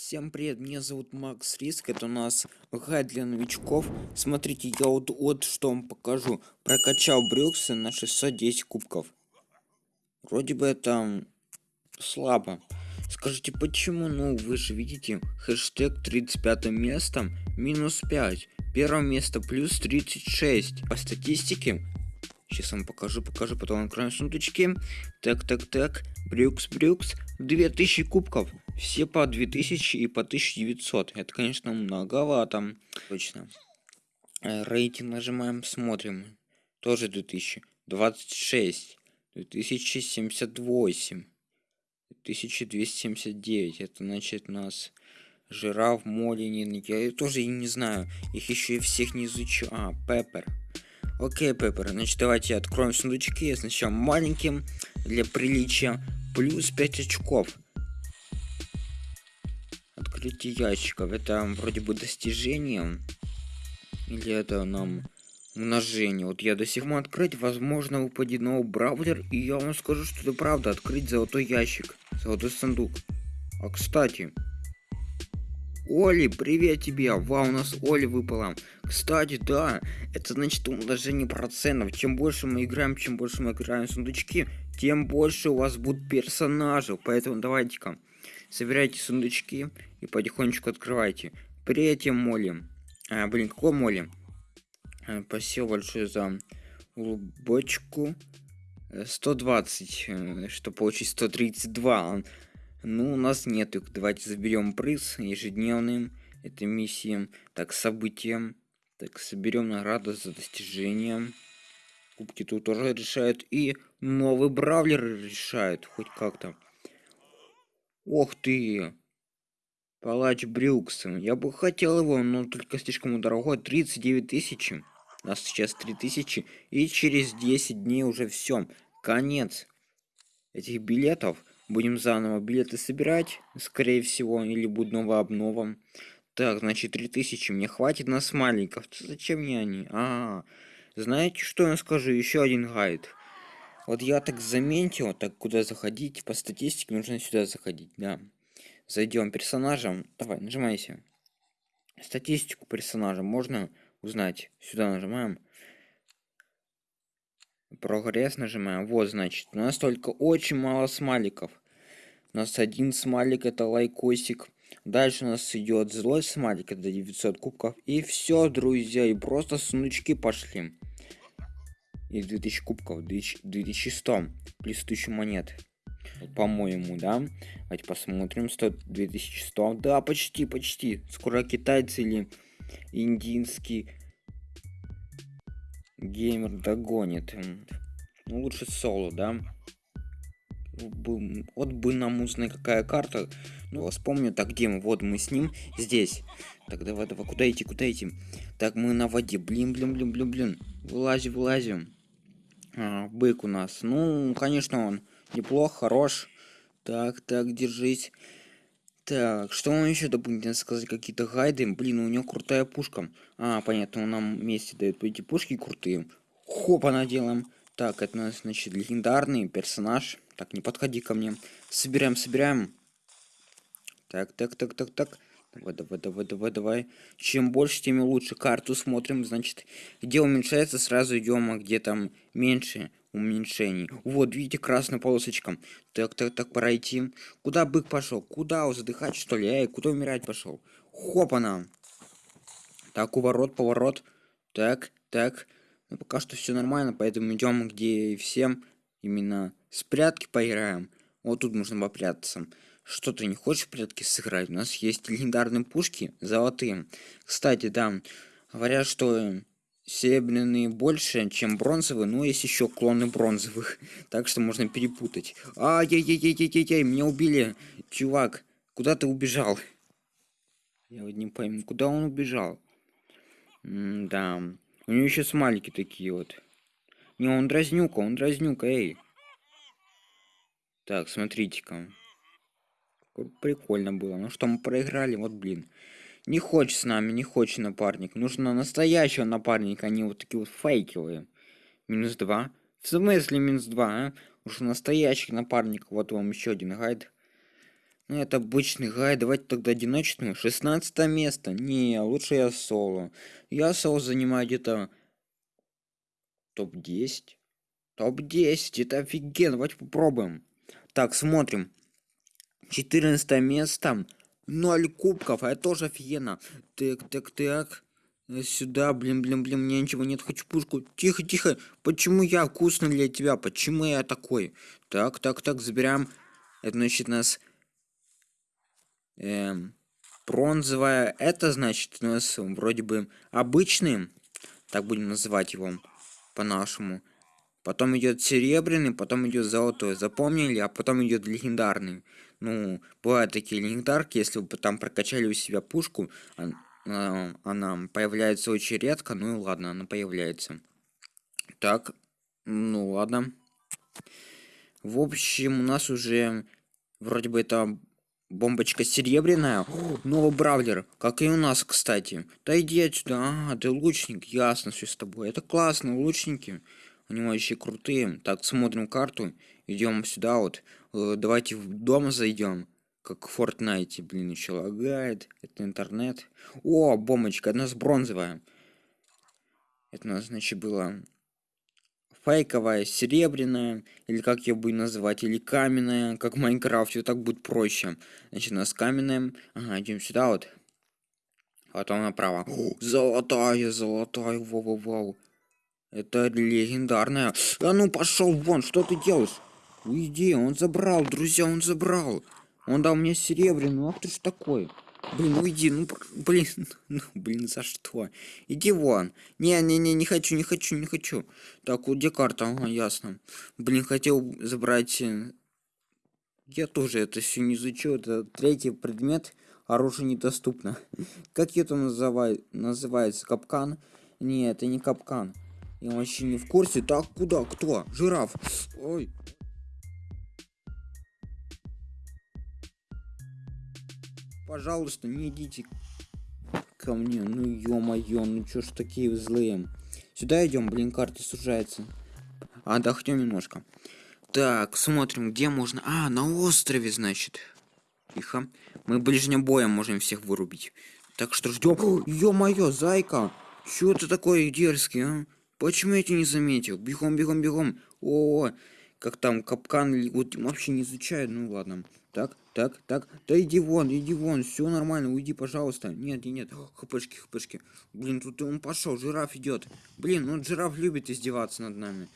Всем привет, меня зовут Макс Риск, это у нас гайд для новичков. Смотрите, я вот, вот что вам покажу. Прокачал Брюксы на 610 кубков. Вроде бы это слабо. Скажите, почему? Ну, вы же видите, хэштег 35 место минус 5. Первое место плюс 36. По статистике Сейчас вам покажу, покажу, потом откроем сундучки. Так, так, так. Брюкс, Брюкс. 2000 кубков. Все по 2000 и по 1900. Это, конечно, многовато. Точно. Э, рейтинг нажимаем, смотрим. Тоже 2000. 26. 2078. 1279. Это значит нас жираф, молинин. Я тоже не знаю. Их еще и всех не изучу. А, Пеппер. Окей, Пеппер, значит, давайте откроем сундучки. Сначала маленьким, для приличия. Плюс 5 очков. Открытие ящиков. Это вроде бы достижение. Или это нам умножение. Вот я до сих пор открыть, возможно, выпадет новый браузер. И я вам скажу, что это правда. Открыть золотой ящик. Золотой сундук. А кстати, Оли, привет тебе! Вау, у нас Оли выпала. Кстати, да, это значит умножение процентов. Чем больше мы играем, чем больше мы играем в сундучки, тем больше у вас будут персонажей. Поэтому давайте-ка, собирайте сундучки и потихонечку открывайте. Привет, Моли. А, блин, какой Моли? А, спасибо большое за улыбочку. 120, э, э, что получить 132. Ну, у нас нет их. Давайте заберем приз ежедневным. Это миссиям. Так, событиям. Так, соберем награду за достижение. Кубки тут тоже решают. И новый бравлер решает. Хоть как-то. Ох ты! Палач Брюкс. Я бы хотел его, но только слишком дорогой. 39 тысяч. У нас сейчас 3000. И через 10 дней уже все. Конец этих билетов. Будем заново билеты собирать, скорее всего, или будет новая обнова. Так, значит, 3000 мне хватит на смайликов. Зачем мне они? А, -а, знаете, что я скажу? Еще один гайд. Вот я так заметил, так куда заходить, по статистике нужно сюда заходить, да. Зайдем персонажем. Давай, нажимайся. Статистику персонажа можно узнать. Сюда нажимаем. Прогресс нажимаем. Вот, значит, у нас только очень мало смайликов. У нас один смайлик, это лайкосик. Дальше у нас идет злой смайлик, это 900 кубков. И все, друзья, и просто сундучки пошли. И 2000 кубков, 2100, плюс 1000 монет. По-моему, да? Давайте посмотрим. 100, 2100. Да, почти, почти. Скоро китайцы или индийский геймер догонит. Ну, лучше соло, да? Вот бы нам узнать, какая карта. Ну, вспомню, так, где мы? Вот мы с ним здесь. Так, давай, давай, куда идти, куда идти? Так, мы на воде. Блин, блин, блин, блин, блин. Вылазим, вылазим. А, бык у нас. Ну, конечно, он неплох, хорош. Так, так, держись. Так, что он еще дополнительно сказать? Какие-то гайды? Блин, у него крутая пушка. А, понятно, он нам вместе дает эти пушки крутые. Хопа наделаем. Так, это у нас, значит, легендарный персонаж. Так, не подходи ко мне. Собираем, собираем. Так, так, так, так, так. Давай, давай, давай, давай, давай. Чем больше, тем лучше. Карту смотрим, значит, где уменьшается, сразу идем, а где там меньше уменьшений. Вот, видите, красная полосочка. Так, так, так, пора идти. Куда бык пошел? Куда? Задыхать, что ли? Эй, куда умирать пошел? Хопана. Так, уворот, поворот. Так, так. Ну, пока что все нормально, поэтому идем где и всем именно спрятки поиграем. Вот тут можно попрятаться. Что ты не хочешь прятки сыграть? У нас есть легендарные пушки, золотые. Кстати, да, говорят, что серебряные больше, чем бронзовые, но есть еще клоны бронзовых. Так что можно перепутать. Ай-яй-яй-яй-яй-яй, меня убили. Чувак, куда ты убежал? Я вот не пойму, куда он убежал? М да, у него еще смайлики такие вот. Не, он дразнюка, он дразнюка, эй. Так, смотрите-ка. Прикольно было. Ну что, мы проиграли, вот блин. Не хочет с нами, не хочет напарник. Нужно настоящего напарника, а не вот такие вот фейковые. Минус два. В смысле минус два, а? Нужно настоящий напарник. Вот вам еще один гайд. Ну, это обычный гай. Давайте тогда одиночную. 16 место. Не, лучше я соло. Я соло занимаю где-то топ-10. Топ-10. Это офигенно. Давайте попробуем. Так, смотрим. 14 место. 0 кубков. А это тоже офигенно. Так, так, так. Сюда, блин, блин, блин, мне ничего нет, хочу пушку. Тихо, тихо. Почему я вкусный для тебя? Почему я такой? Так, так, так, забираем. Это значит нас эм, бронзовая. Это значит у нас вроде бы обычный. Так будем называть его по-нашему. Потом идет серебряный, потом идет золотой. Запомнили? А потом идет легендарный. Ну, бывают такие легендарки, если вы там прокачали у себя пушку, а, она появляется очень редко, ну и ладно, она появляется. Так, ну ладно. В общем, у нас уже вроде бы это бомбочка серебряная. О, новый бравлер, как и у нас, кстати. Да иди отсюда. А, ты лучник, ясно все с тобой. Это классно, лучники. Они вообще крутые. Так, смотрим карту. Идем сюда вот. Э, давайте в дом зайдем как в Fortnite, блин, еще лагает. Это интернет. О, бомбочка, одна с бронзовая. Это у нас, значит, было фейковая, серебряная, или как ее будем называть, или каменная, как в Майнкрафте, так будет проще. Значит, у нас каменная. Ага, идем сюда вот. Потом направо. О, золотая, золотая, вау-вау-вау. Это легендарная. А ну пошел вон, что ты делаешь? Уйди, он забрал, друзья, он забрал. Он дал мне серебряную. Ах ты ж такой. Блин, уйди, ну, блин, ну, блин, за что? Иди вон. Не-не-не, не хочу, не хочу, не хочу. Так, вот где карта? Ага, ясно. Блин, хотел забрать... Э, я тоже это все не изучил. Это третий предмет. Оружие недоступно. Как это называет, называется? Капкан? Не, это не капкан. Я вообще не в курсе. Так, куда? Кто? Жираф. Ой. Пожалуйста, не идите ко мне. Ну ё-моё, ну чё ж такие злые. Сюда идем, блин, карта сужается. Отдохнем немножко. Так, смотрим, где можно... А, на острове, значит. Тихо. Мы ближним боем можем всех вырубить. Так что ждем. Ё-моё, зайка! Чё ты такой дерзкий, а? Почему я тебя не заметил? Бегом, бегом, бегом. О, -о, -о. Как там капкан вот вообще не изучают. Ну ладно. Так, так, так. Да иди вон, иди вон, все нормально, уйди, пожалуйста. Нет, нет, нет. Хпшки, хпшки. Блин, тут он пошел, жираф идет. Блин, ну жираф любит издеваться над нами.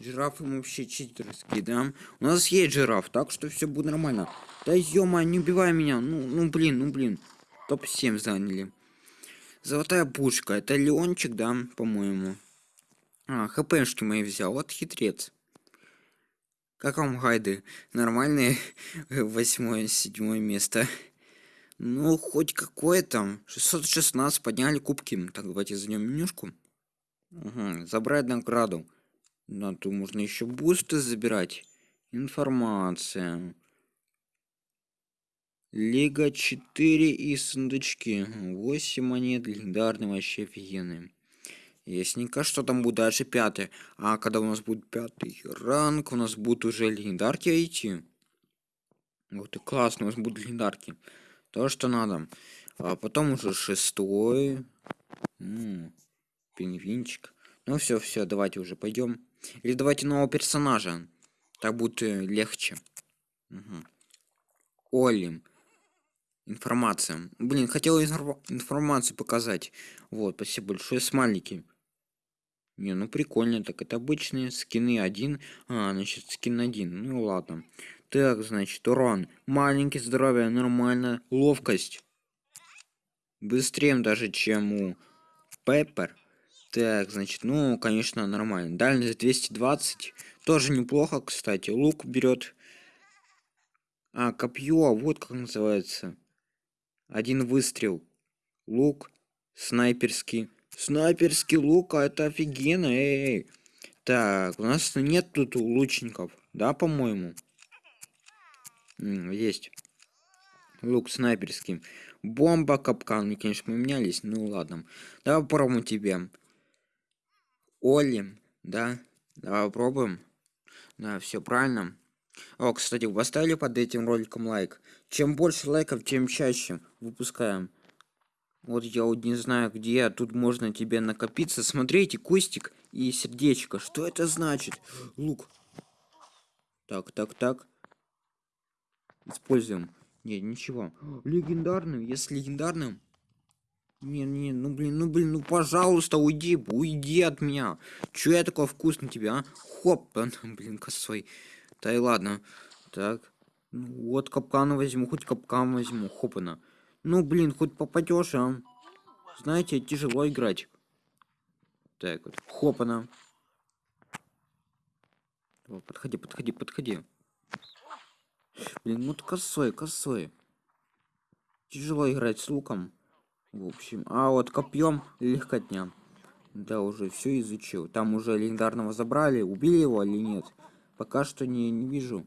Жираф ему вообще читерский, да? У нас есть жираф, так что все будет нормально. Да не убивай меня. Ну, ну блин, ну блин. Топ-7 заняли. Золотая пушка. Это Леончик, да, по-моему. А, хпшки мои взял. Вот хитрец. Как вам гайды? Нормальные? Восьмое, седьмое место. Ну, хоть какое там. 616 подняли кубки. Так, давайте зайдем менюшку. Угу, забрать награду. Да, тут можно еще бусты забирать. Информация. Лига 4 и сундучки. 8 монет. Легендарные вообще офигенные. Ясненько, что там будет дальше пятый. А когда у нас будет пятый ранг, у нас будут уже легендарки идти. Вот и классно, у нас будут легендарки. То, что надо. А потом уже шестой. М пингвинчик. Ну все, все, давайте уже пойдем. Или давайте нового персонажа. Так будет э, легче. Угу. Оли. Информация. Блин, хотел инфор информацию показать. Вот, спасибо большое. Смайлики. Не, ну прикольно, так это обычные скины один. А, значит, скин один. Ну ладно. Так, значит, урон. Маленький, здоровье, нормально. Ловкость. Быстрее даже, чем у Пеппер. Так, значит, ну, конечно, нормально. Дальность 220. Тоже неплохо, кстати. Лук берет. А, копье, вот как называется. Один выстрел. Лук снайперский. Снайперский лук, а это офигенно, эй. Так, у нас нет тут лучников, да, по-моему? Есть. Лук снайперский. Бомба, капкан, конечно, поменялись. Ну ладно. Давай попробуем тебе. Оли, да? Давай попробуем. Да, все правильно. О, кстати, поставили под этим роликом лайк? Чем больше лайков, тем чаще выпускаем. Вот я вот не знаю, где тут можно тебе накопиться. Смотрите, кустик и сердечко. Что это значит? Лук. Так, так, так. Используем. Нет, ничего. Легендарным, если легендарным. Не, не, ну блин, ну блин, ну пожалуйста, уйди, уйди от меня. Чё я такой вкусный тебя, а? Хоп, блин, косой. Да и ладно. Так. Ну, вот капкан возьму, хоть капкан возьму. Хопана. Ну, блин, хоть попадешь, а? Знаете, тяжело играть. Так вот. Хопана. Подходи, подходи, подходи. Блин, ну косой, косой. Тяжело играть с луком. В общем. А вот копьем легкотня. Да, уже все изучил. Там уже легендарного забрали. Убили его или нет? Пока что не, не вижу.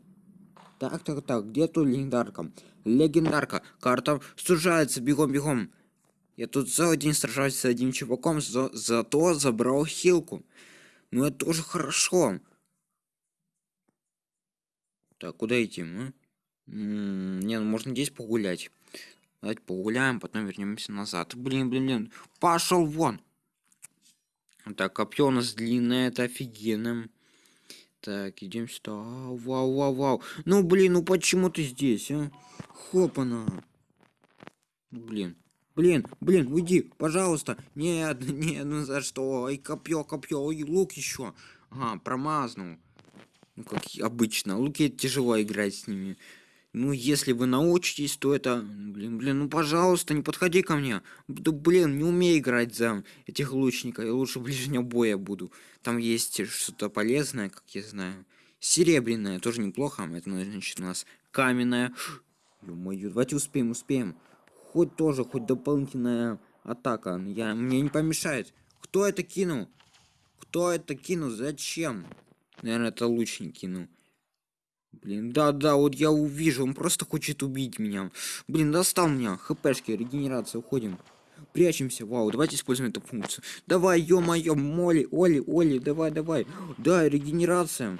Так, так, так, где тут легендарка? Легендарка, карта сужается, бегом, бегом. Я тут целый день сражаюсь с одним чуваком, за, зато забрал хилку. Ну это тоже хорошо. Так, куда идти? А? не, ну можно здесь погулять. Давайте погуляем, потом вернемся назад. Блин, блин, блин. Пошел вон. Так, копье у нас длинное, это офигенно. Так, идем сюда. Вау, вау, вау. Ну, блин, ну почему ты здесь, а? Хопана. Ну, блин. Блин, блин, уйди, пожалуйста. Нет, нет, ну за что? Ой, копье, копье, ой, лук еще. Ага, промазнул. Ну, как обычно. Луки тяжело играть с ними. Ну, если вы научитесь, то это... Блин, блин, ну, пожалуйста, не подходи ко мне. Да, блин, не умею играть за этих лучников. Я лучше ближнего боя буду. Там есть что-то полезное, как я знаю. Серебряное, тоже неплохо. Это, значит, у нас каменное. Ё-моё, давайте успеем, успеем. Хоть тоже, хоть дополнительная атака. Я, мне не помешает. Кто это кинул? Кто это кинул? Зачем? Наверное, это лучник кинул. Блин, да-да, вот я увижу, он просто хочет убить меня. Блин, достал меня. ХПшки, регенерация, уходим. Прячемся, вау, давайте используем эту функцию. Давай, ё-моё, Моли, Оли, Оли, давай, давай. Да, регенерация.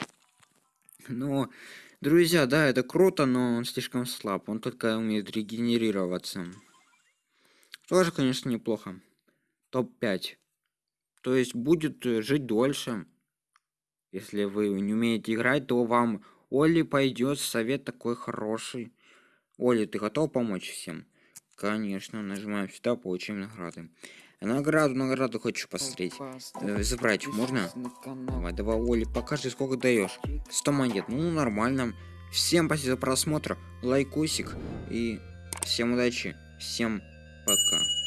Но, друзья, да, это круто, но он слишком слаб. Он только умеет регенерироваться. Тоже, конечно, неплохо. Топ-5. То есть будет э, жить дольше. Если вы не умеете играть, то вам Оли пойдет, совет такой хороший. Оли, ты готов помочь всем? Конечно, нажимаем сюда, получим награды. Награду, награду хочу посмотреть. Э, забрать можно? Давай, давай, Оли, покажи, сколько даешь. 100 монет, ну нормально. Всем спасибо за просмотр, лайкусик и всем удачи, всем пока.